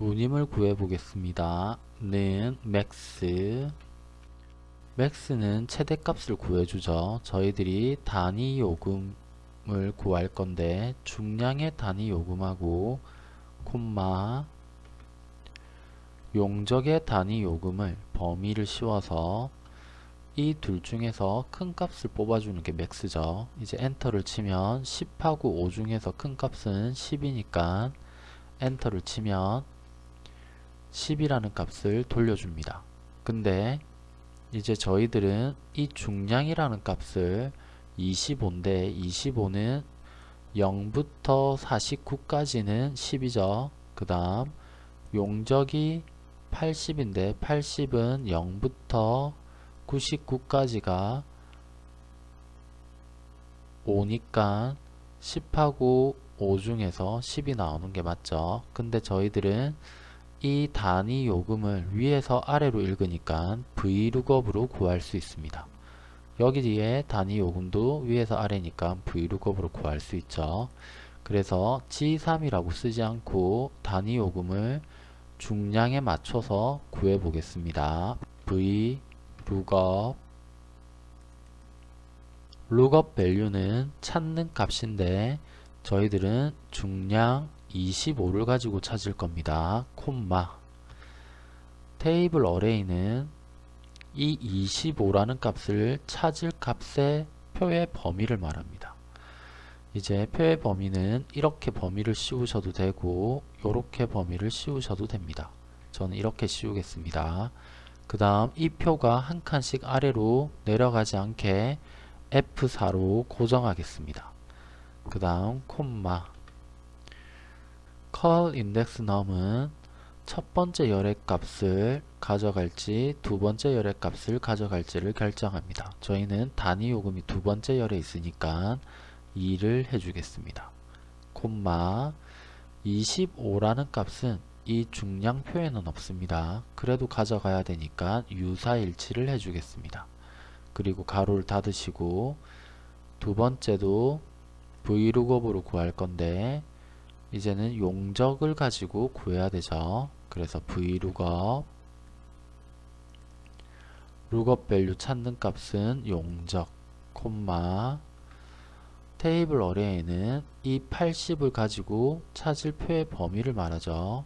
운임을 구해 보겠습니다. 는 max max는 최대값을 구해주죠. 저희들이 단위 요금을 구할 건데 중량의 단위 요금하고 콤마 용적의 단위 요금을 범위를 씌워서 이 둘 중에서 큰 값을 뽑아주는 게 max죠. 이제 엔터를 치면 10하고 5 중에서 큰 값은 10이니까 엔터를 치면 10이라는 값을 돌려줍니다. 근데 이제 저희들은 이 중량이라는 값을 25인데 25는 0부터 49까지는 10이죠. 그 다음 용적이 80인데 80은 0부터 99까지가 5니까 10하고 5 중에서 10이 나오는 게 맞죠. 근데 저희들은 이 단위 요금을 위에서 아래로 읽으니까 vlookup으로 구할 수 있습니다. 여기에 단위 요금도 위에서 아래니까 vlookup으로 구할 수 있죠. 그래서 G3이라고 쓰지 않고 단위 요금을 중량에 맞춰서 구해 보겠습니다. v lookup lookup value는 찾는 값인데 저희들은 중량 25를 가지고 찾을 겁니다. 콤마 테이블 어레이는 이 25라는 값을 찾을 값의 표의 범위를 말합니다. 이제 표의 범위는 이렇게 범위를 씌우셔도 되고 이렇게 범위를 씌우셔도 됩니다. 저는 이렇게 씌우겠습니다. 그 다음 이 표가 한 칸씩 아래로 내려가지 않게 F4로 고정하겠습니다. 그 다음 콤마 call index num은 첫 번째 열의 값을 가져갈지 두 번째 열의 값을 가져갈지를 결정합니다. 저희는 단위 요금이 두 번째 열에 있으니까 2를 해주겠습니다. 콤마 25라는 값은 이 중량표에는 없습니다. 그래도 가져가야 되니까 유사일치를 해주겠습니다. 그리고 가로를 닫으시고 두 번째도 vlookup으로 구할 건데 이제는 용적을 가지고 구해야 되죠. 그래서 vlookup lookup value 찾는 값은 용적, 콤마 테이블 어레이는 이 80을 가지고 찾을 표의 범위를 말하죠.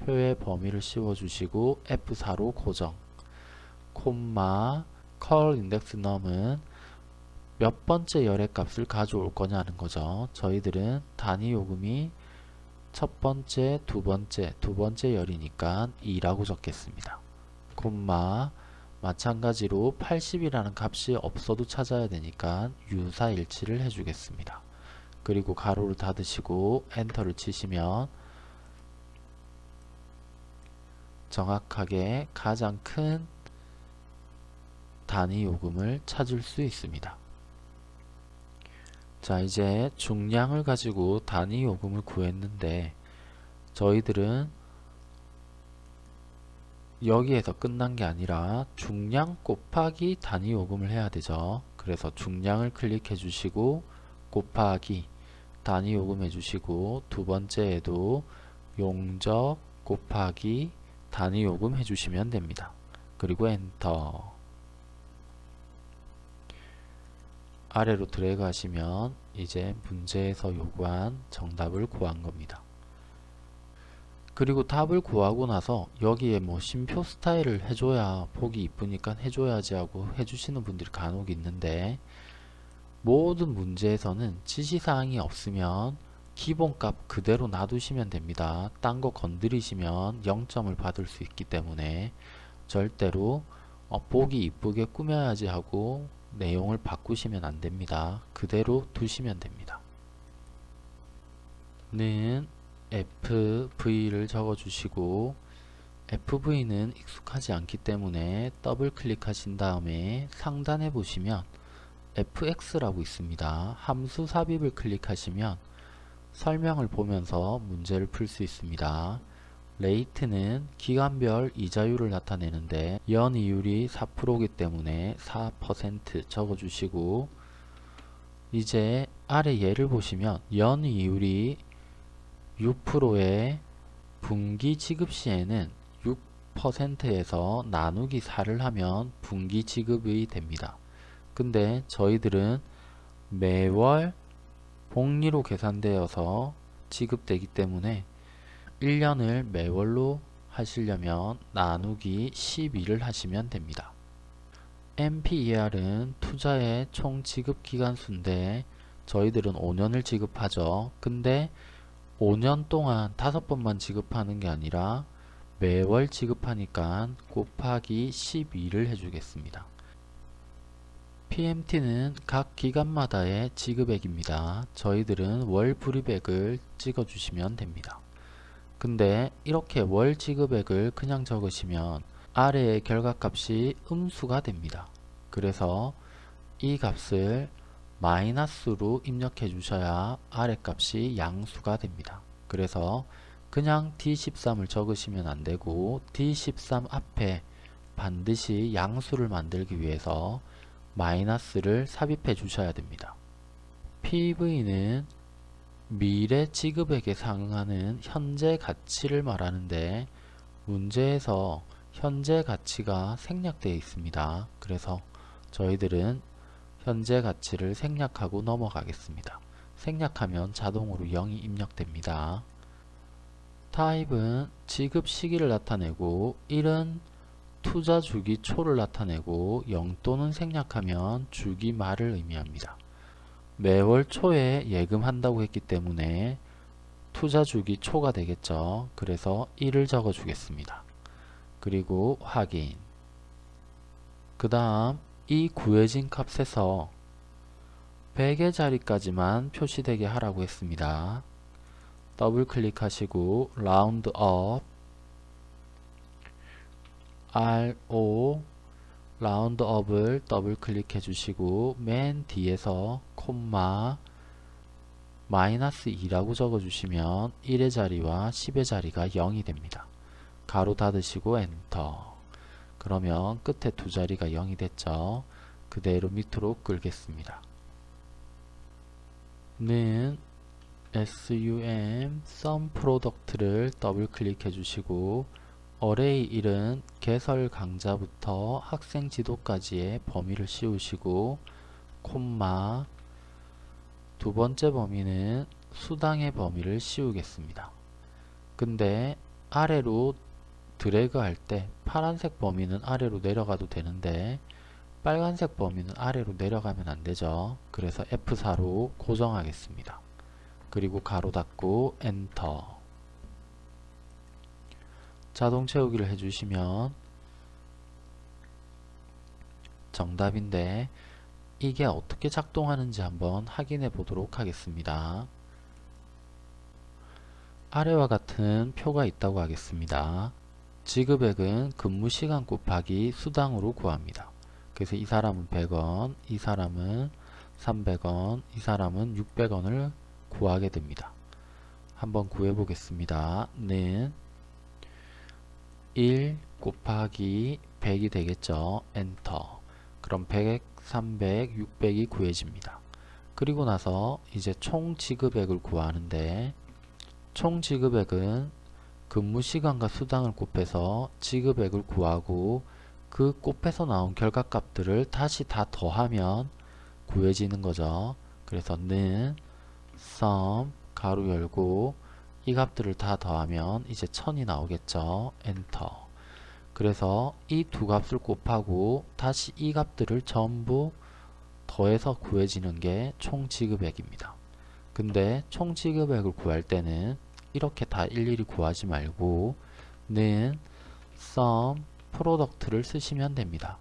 표의 범위를 씌워주시고 F4로 고정 콤마 call index num은 몇 번째 열의 값을 가져올 거냐는 거죠. 저희들은 단위 요금이 첫 번째, 두 번째, 두 번째 열이니까 2라고 적겠습니다. 콤마 마찬가지로 80이라는 값이 없어도 찾아야 되니까 유사일치를 해주겠습니다. 그리고 가로를 닫으시고 엔터를 치시면 정확하게 가장 큰 단위 요금을 찾을 수 있습니다. 자 이제 중량을 가지고 단위 요금을 구했는데 저희들은 여기에서 끝난 게 아니라 중량 곱하기 단위 요금을 해야 되죠. 그래서 중량을 클릭해 주시고 곱하기 단위 요금 해주시고 두 번째에도 용적 곱하기 단위 요금 해주시면 됩니다. 그리고 엔터 아래로 드래그 하시면 이제 문제에서 요구한 정답을 구한 겁니다. 그리고 답을 구하고 나서 여기에 뭐 심표 스타일을 해줘야 보기 이쁘니까 해줘야지 하고 해주시는 분들이 간혹 있는데 모든 문제에서는 지시사항이 없으면 기본값 그대로 놔두시면 됩니다. 딴 거 건드리시면 0점을 받을 수 있기 때문에 절대로 어, 보기 이쁘게 꾸며야지 하고 내용을 바꾸시면 안됩니다. 그대로 두시면 됩니다. 는 FV를 적어주시고 FV는 익숙하지 않기 때문에 더블 클릭하신 다음에 상단에 보시면 FX라고 있습니다. 함수 삽입을 클릭하시면 설명을 보면서 문제를 풀 수 있습니다. rate는 기간별 이자율을 나타내는데 연이율이 4%이기 때문에 4% 적어주시고 이제 아래 예를 보시면 연이율이 6%에 분기 지급 시에는 6%에서 나누기 4를 하면 분기 지급이 됩니다. 근데 저희들은 매월 복리로 계산되어서 지급되기 때문에 1년을 매월로 하시려면 나누기 12를 하시면 됩니다. MPER은 투자의 총 지급 기간 수인데 저희들은 5년을 지급하죠. 근데 5년 동안 5번만 지급하는 게 아니라 매월 지급하니까 곱하기 12를 해주겠습니다. PMT는 각 기간마다의 지급액입니다. 저희들은 월 불입액을 찍어주시면 됩니다. 근데 이렇게 월 지급액을 그냥 적으시면 아래의 결과값이 음수가 됩니다. 그래서 이 값을 마이너스로 입력해 주셔야 아래 값이 양수가 됩니다. 그래서 그냥 D13을 적으시면 안되고 D13 앞에 반드시 양수를 만들기 위해서 마이너스를 삽입해 주셔야 됩니다. PV는 미래 지급액에 상응하는 현재 가치를 말하는데 문제에서 현재 가치가 생략되어 있습니다. 그래서 저희들은 현재 가치를 생략하고 넘어가겠습니다. 생략하면 자동으로 0이 입력됩니다. 타입은 지급 시기를 나타내고 1은 투자 주기 초를 나타내고 0 또는 생략하면 주기 말을 의미합니다. 매월 초에 예금한다고 했기 때문에 투자 주기 초가 되겠죠. 그래서 1을 적어 주겠습니다. 그리고 확인 그 다음 이 구해진 값에서 100의 자리까지만 표시되게 하라고 했습니다. 더블 클릭하시고 roundup RO roundup을 더블 클릭해 주시고 맨 뒤에서 콤마 마이너스 2라고 적어 주시면 1의 자리와 10의 자리가 0이 됩니다. 가로 닫으시고 엔터 그러면 끝에 두 자리가 0이 됐죠. 그대로 밑으로 끌겠습니다. 는 sum sum product를 더블 클릭해 주시고 array 1은 개설 강좌부터 학생 지도까지의 범위를 씌우시고 콤마 두 번째 범위는 수당의 범위를 씌우겠습니다. 근데 아래로 드래그 할 때 파란색 범위는 아래로 내려가도 되는데 빨간색 범위는 아래로 내려가면 안되죠. 그래서 F4로 고정하겠습니다. 그리고 가로 닫고 엔터 자동 채우기를 해주시면 정답인데 이게 어떻게 작동하는지 한번 확인해 보도록 하겠습니다. 아래와 같은 표가 있다고 하겠습니다. 지급액은 근무시간 곱하기 수당으로 구합니다. 그래서 이 사람은 100원, 이 사람은 300원, 이 사람은 600원을 구하게 됩니다. 한번 구해 보겠습니다. 는 1 곱하기 100이 되겠죠. 엔터. 그럼 100, 300, 600이 구해집니다. 그리고 나서 이제 총 지급액을 구하는데 총 지급액은 근무 시간과 수당을 곱해서 지급액을 구하고 그 곱해서 나온 결과값들을 다시 다 더하면 구해지는 거죠. 그래서 는 sum 가로 열고 이 값들을 다 더하면 이제 1000이 나오겠죠. 엔터. 그래서 이 두 값을 곱하고 다시 이 값들을 전부 더해서 구해지는 게 총 지급액입니다. 근데 총 지급액을 구할 때는 이렇게 다 일일이 구하지 말고 는 sum product를 쓰시면 됩니다.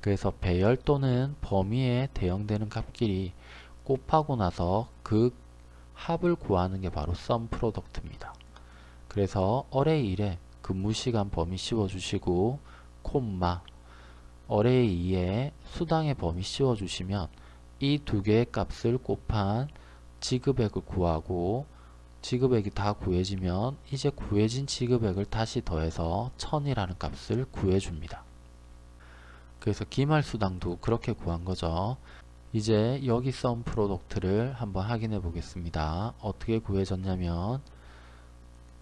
그래서 배열 또는 범위에 대응되는 값끼리 곱하고 나서 그 합을 구하는 게 바로 sum product입니다. 그래서 array 1에 근무시간 범위 씌워주시고 콤마 array 2에 수당의 범위 씌워주시면 이 두 개의 값을 곱한 지급액을 구하고 지급액이 다 구해지면 이제 구해진 지급액을 다시 더해서 1000이라는 값을 구해줍니다. 그래서 기말수당도 그렇게 구한 거죠. 이제 여기 sum product를 한번 확인해 보겠습니다. 어떻게 구해졌냐면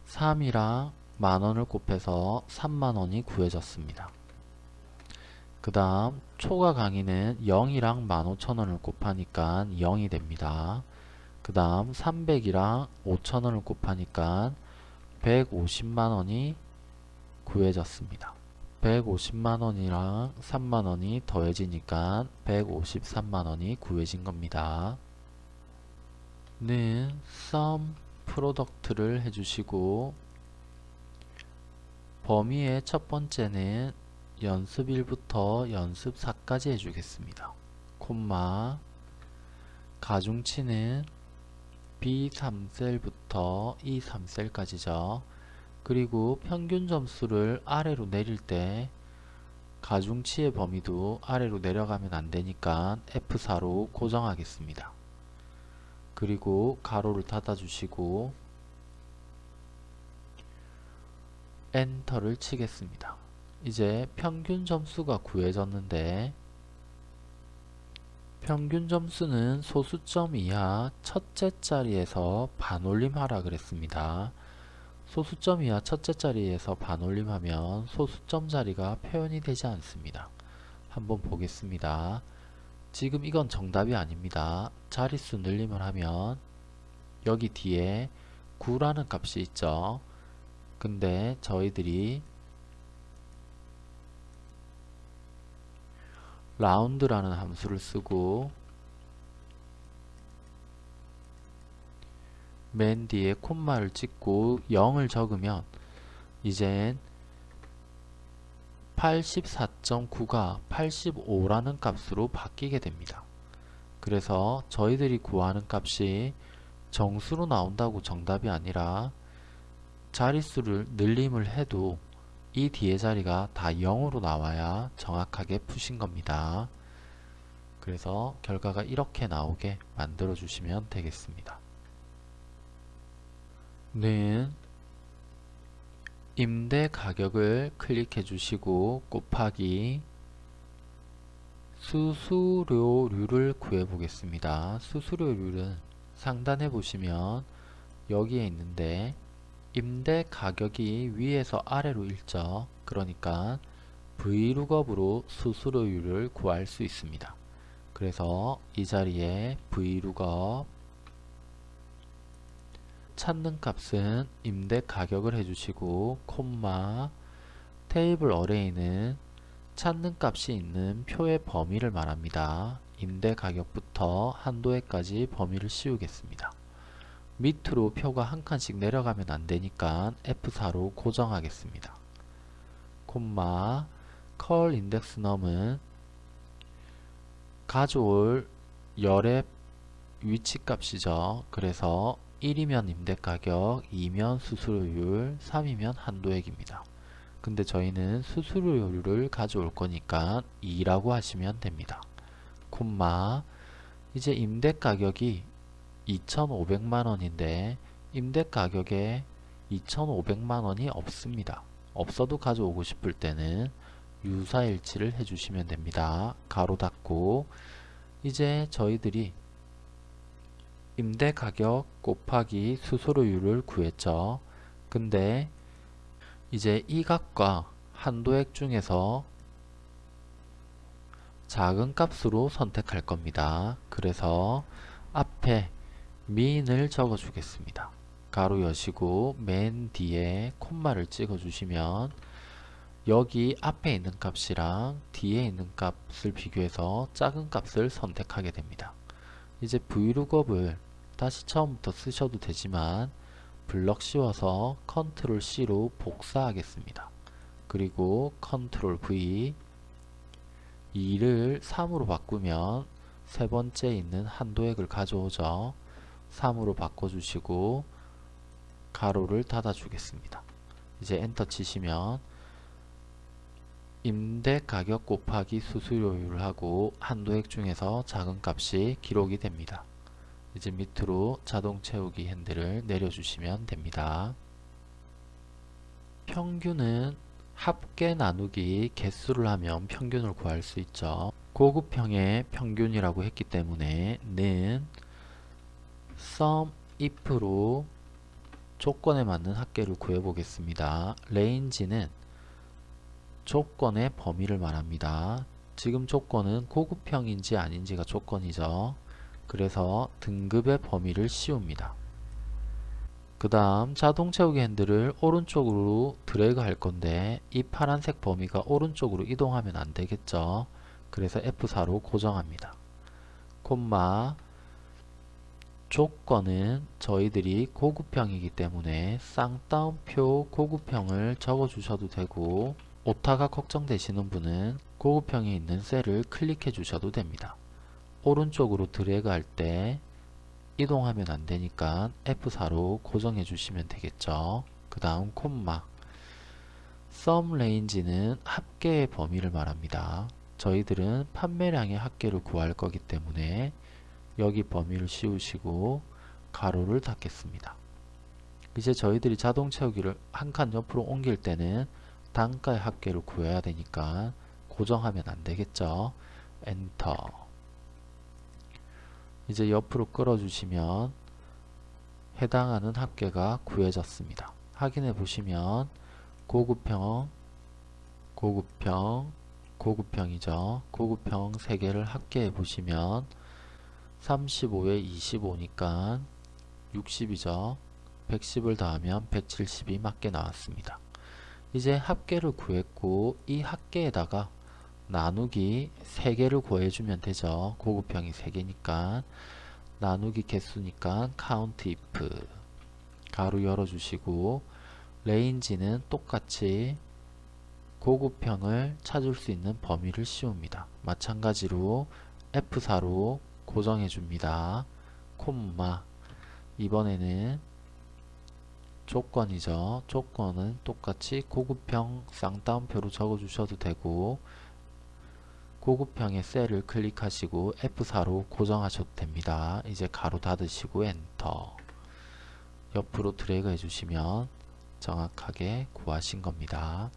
3이랑 만원을 곱해서 3만원이 구해졌습니다. 그 다음 초과 강의는 0이랑 15,000원을 곱하니까 0이 됩니다. 그 다음 300이랑 5,000원을 곱하니까 150만원이 구해졌습니다. 150만원이랑 3만원이 더해지니까 153만원이 구해진 겁니다. 는 sum product를 해주시고 범위의 첫 번째는 연습 1부터 연습 4까지 해주겠습니다. 콤마 가중치는 B3셀부터 E3셀까지죠. 그리고 평균 점수를 아래로 내릴 때 가중치의 범위도 아래로 내려가면 안되니까 F4로 고정하겠습니다. 그리고 가로를 닫아주시고 엔터를 치겠습니다. 이제 평균 점수가 구해졌는데 평균 점수는 소수점 이하 첫째 자리에서 반올림하라 그랬습니다. 소수점 이하 첫째 자리에서 반올림하면 소수점 자리가 표현이 되지 않습니다. 한번 보겠습니다. 지금 이건 정답이 아닙니다. 자릿수 늘림을 하면 여기 뒤에 9라는 값이 있죠. 근데 저희들이 라운드라는 함수를 쓰고 맨 뒤에 콤마를 찍고 0을 적으면 이젠 84.9가 85라는 값으로 바뀌게 됩니다. 그래서 저희들이 구하는 값이 정수로 나온다고 정답이 아니라 자릿수를 늘림을 해도 이 뒤에 자리가 다 0으로 나와야 정확하게 푸신 겁니다. 그래서 결과가 이렇게 나오게 만들어 주시면 되겠습니다. 는 임대 가격을 클릭해 주시고 곱하기 수수료율을 구해 보겠습니다. 수수료율은 상단에 보시면 여기에 있는데 임대 가격이 위에서 아래로 일죠. 그러니까 vlookup으로 수수료율을 구할 수 있습니다. 그래서 이 자리에 vlookup 찾는 값은 임대 가격을 해주시고 콤마 테이블 어레이는 찾는 값이 있는 표의 범위를 말합니다. 임대 가격부터 한도에까지 범위를 씌우겠습니다. 밑으로 표가 한 칸씩 내려가면 안되니까 F4로 고정하겠습니다. 콤마 컬 인덱스 넘은 가져올 열의 위치 값이죠. 그래서 1이면 임대가격, 2면 수수료율, 3이면 한도액입니다. 근데 저희는 수수료율을 가져올 거니까 2라고 하시면 됩니다. 콤마 이제 임대가격이 2,500만원인데 임대가격에 2,500만원이 없습니다. 없어도 가져오고 싶을 때는 유사일치를 해주시면 됩니다. 가로 닫고 이제 저희들이 임대 가격 곱하기 수수료율을 구했죠. 근데 이제 이 값과 한도액 중에서 작은 값으로 선택할 겁니다. 그래서 앞에 min을 적어 주겠습니다. 가로 여시고 맨 뒤에 콤마를 찍어 주시면 여기 앞에 있는 값이랑 뒤에 있는 값을 비교해서 작은 값을 선택하게 됩니다. 이제 vlookup을 다시 처음부터 쓰셔도 되지만 블럭 씌워서 컨트롤 C로 복사하겠습니다. 그리고 컨트롤 V 2를 3으로 바꾸면 세 번째 있는 한도액을 가져오죠. 3으로 바꿔주시고 가로를 닫아 주겠습니다. 이제 엔터 치시면 임대 가격 곱하기 수수료율을 하고 한도액 중에서 작은 값이 기록이 됩니다. 이제 밑으로 자동 채우기 핸들을 내려주시면 됩니다. 평균은 합계 나누기 개수를 하면 평균을 구할 수 있죠. 고급형의 평균이라고 했기 때문에 는 sum if로 조건에 맞는 합계를 구해 보겠습니다. 레인지는 조건의 범위를 말합니다. 지금 조건은 고급형인지 아닌지가 조건이죠. 그래서 등급의 범위를 씌웁니다. 그 다음 자동 채우기 핸들을 오른쪽으로 드래그 할 건데 이 파란색 범위가 오른쪽으로 이동하면 안 되겠죠. 그래서 F4로 고정합니다. 콤마 조건은 저희들이 고급형이기 때문에 쌍따옴표 고급형을 적어 주셔도 되고 오타가 걱정되시는 분은 고급형에 있는 셀을 클릭해 주셔도 됩니다. 오른쪽으로 드래그 할 때 이동하면 안 되니까 F4로 고정해 주시면 되겠죠. 그 다음 콤마 썸 레인지는 합계의 범위를 말합니다. 저희들은 판매량의 합계를 구할 거기 때문에 여기 범위를 씌우시고 가로를 닫겠습니다. 이제 저희들이 자동 채우기를 한 칸 옆으로 옮길 때는 단가의 합계를 구해야 되니까 고정하면 안 되겠죠. 엔터 이제 옆으로 끌어주시면 해당하는 합계가 구해졌습니다. 확인해 보시면 고급형, 고급형, 고급형이죠. 고급형 3개를 합계해 보시면 35에 25니까 60이죠. 110을 더하면 170이 맞게 나왔습니다. 이제 합계를 구했고 이 합계에다가 나누기 3개를 구해주면 되죠. 고급형이 3개니까 나누기 개수니까 count if 가로 열어주시고 레인지는 똑같이 고급형을 찾을 수 있는 범위를 씌웁니다. 마찬가지로 F4로 고정해 줍니다. 콤마 이번에는 조건이죠. 조건은 똑같이 고급형 쌍따옴표로 적어 주셔도 되고 고급형의 셀을 클릭하시고 F4로 고정하셔도 됩니다. 이제 가로 닫으시고 엔터 옆으로 드래그 해주시면 정확하게 구하신 겁니다.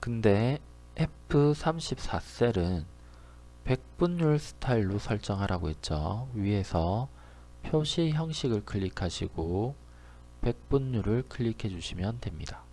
근데 F34 셀은 백분율 스타일로 설정하라고 했죠. 위에서 표시 형식을 클릭하시고 백분율을 클릭해 주시면 됩니다.